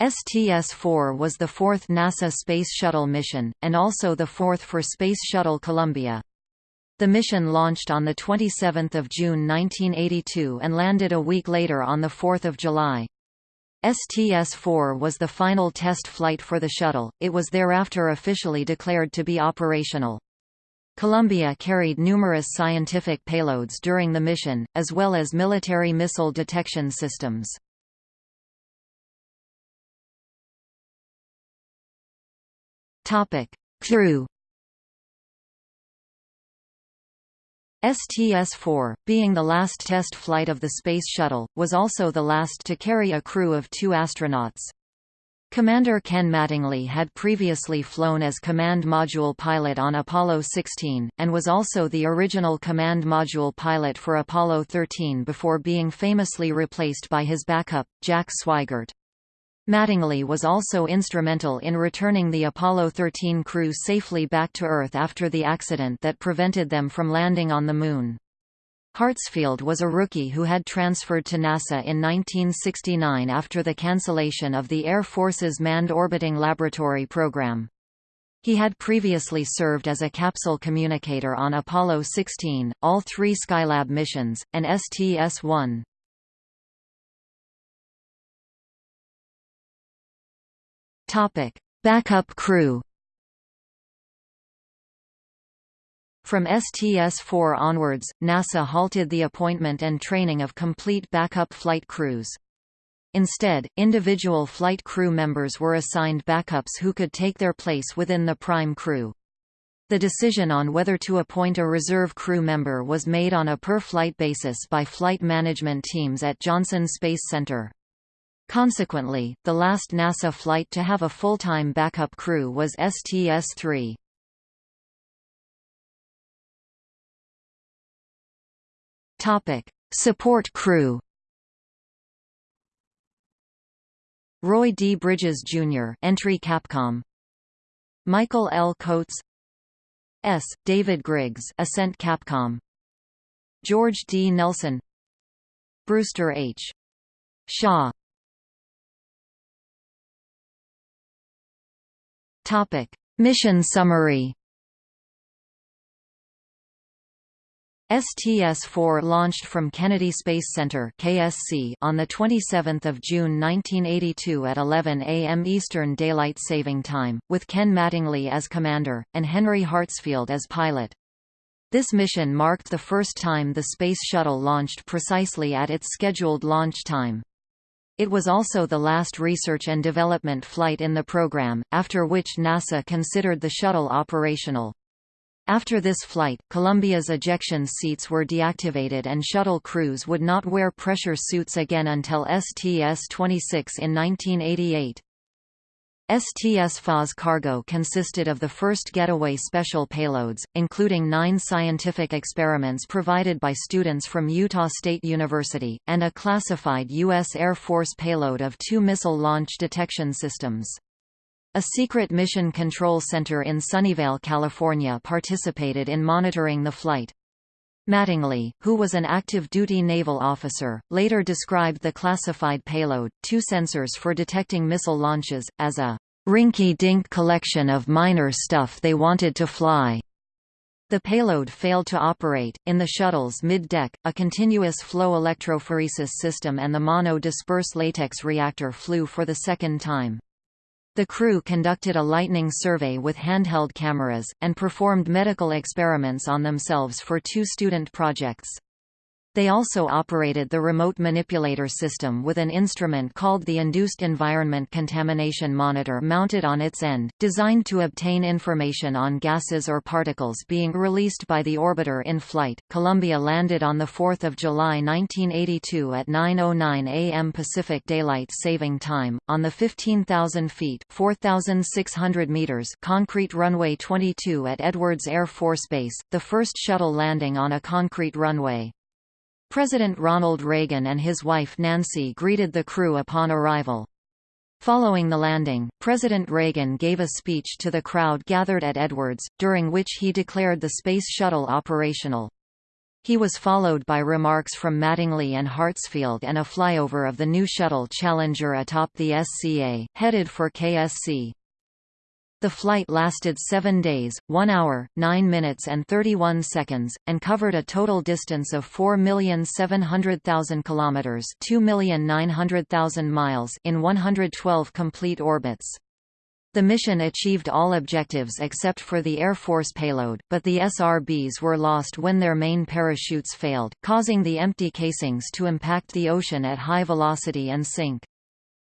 STS-4 was the fourth NASA Space Shuttle mission, and also the fourth for Space Shuttle Columbia. The mission launched on 27 June 1982 and landed a week later on 4 July. STS-4 was the final test flight for the shuttle, it was thereafter officially declared to be operational. Columbia carried numerous scientific payloads during the mission, as well as military missile detection systems. Crew STS-4, being the last test flight of the Space Shuttle, was also the last to carry a crew of two astronauts. Commander Ken Mattingly had previously flown as command module pilot on Apollo 16, and was also the original command module pilot for Apollo 13 before being famously replaced by his backup, Jack Swigert. Mattingly was also instrumental in returning the Apollo 13 crew safely back to Earth after the accident that prevented them from landing on the Moon. Hartsfield was a rookie who had transferred to NASA in 1969 after the cancellation of the Air Force's Manned Orbiting Laboratory program. He had previously served as a capsule communicator on Apollo 16, all three Skylab missions, and STS-1. Topic: Backup crew. From STS-4 onwards, NASA halted the appointment and training of complete backup flight crews. Instead, individual flight crew members were assigned backups who could take their place within the prime crew. The decision on whether to appoint a reserve crew member was made on a per-flight basis by flight management teams at Johnson Space Center. Consequently, the last NASA flight to have a full-time backup crew was STS-3. Topic: Support crew. Roy D. Bridges Jr. Entry Capcom. Michael L. Coats. S. David Griggs Ascent Capcom. George D. Nelson. Brewster H. Shaw Topic: Mission summary. STS-4 launched from Kennedy Space Center (KSC) on the 27th of June 1982 at 11 a.m. Eastern Daylight Saving Time, with Ken Mattingly as commander and Henry Hartsfield as pilot. This mission marked the first time the Space Shuttle launched precisely at its scheduled launch time. It was also the last research and development flight in the program, after which NASA considered the shuttle operational. After this flight, Columbia's ejection seats were deactivated and shuttle crews would not wear pressure suits again until STS-26 in 1988. STS-4's cargo consisted of the first Getaway special payloads, including nine scientific experiments provided by students from Utah State University, and a classified U.S. Air Force payload of two missile launch detection systems. A secret mission control center in Sunnyvale, California participated in monitoring the flight. Mattingly, who was an active-duty naval officer, later described the classified payload, two sensors for detecting missile launches, as a rinky-dink collection of minor stuff they wanted to fly. The payload failed to operate. In the shuttle's mid-deck, a continuous flow electrophoresis system and the mono-disperse latex reactor flew for the second time. The crew conducted a lightning survey with handheld cameras, and performed medical experiments on themselves for two student projects. They also operated the remote manipulator system with an instrument called the Induced Environment Contamination Monitor mounted on its end, designed to obtain information on gases or particles being released by the orbiter in flight. Columbia landed on 4 July 1982 at 9.09 am Pacific Daylight Saving Time, on the 15,000 feet 4,600 meters concrete runway 22 at Edwards Air Force Base, the first shuttle landing on a concrete runway. President Ronald Reagan and his wife Nancy greeted the crew upon arrival. Following the landing, President Reagan gave a speech to the crowd gathered at Edwards, during which he declared the Space Shuttle operational. He was followed by remarks from Mattingly and Hartsfield and a flyover of the new shuttle Challenger atop the SCA, headed for KSC. The flight lasted 7 days, 1 hour, 9 minutes and 31 seconds, and covered a total distance of 4,700,000 kilometers, 2,900,000 miles in 112 complete orbits. The mission achieved all objectives except for the Air Force payload, but the SRBs were lost when their main parachutes failed, causing the empty casings to impact the ocean at high velocity and sink.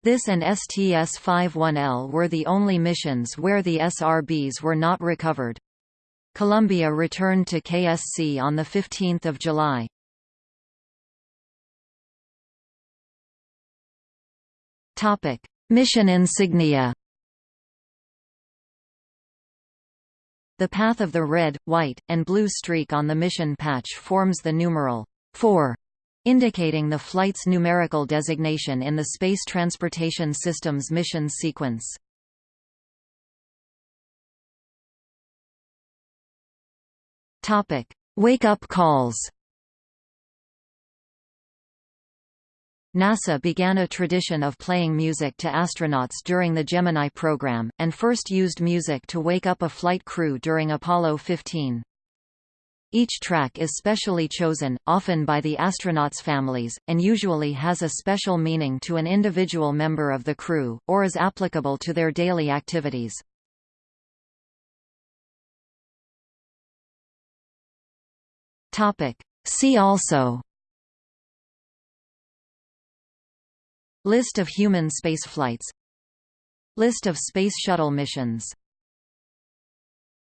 This and STS-51L were the only missions where the SRBs were not recovered. Columbia returned to KSC on 15 July. Mission insignia The path of the red, white, and blue streak on the mission patch forms the numeral 4, indicating the flight's numerical designation in the Space Transportation System's mission sequence. Wake-up calls NASA began a tradition of playing music to astronauts during the Gemini program, and first used music to wake up a flight crew during Apollo 15. Each track is specially chosen, often by the astronauts' families, and usually has a special meaning to an individual member of the crew, or is applicable to their daily activities. See also. List of human spaceflights. List of Space Shuttle missions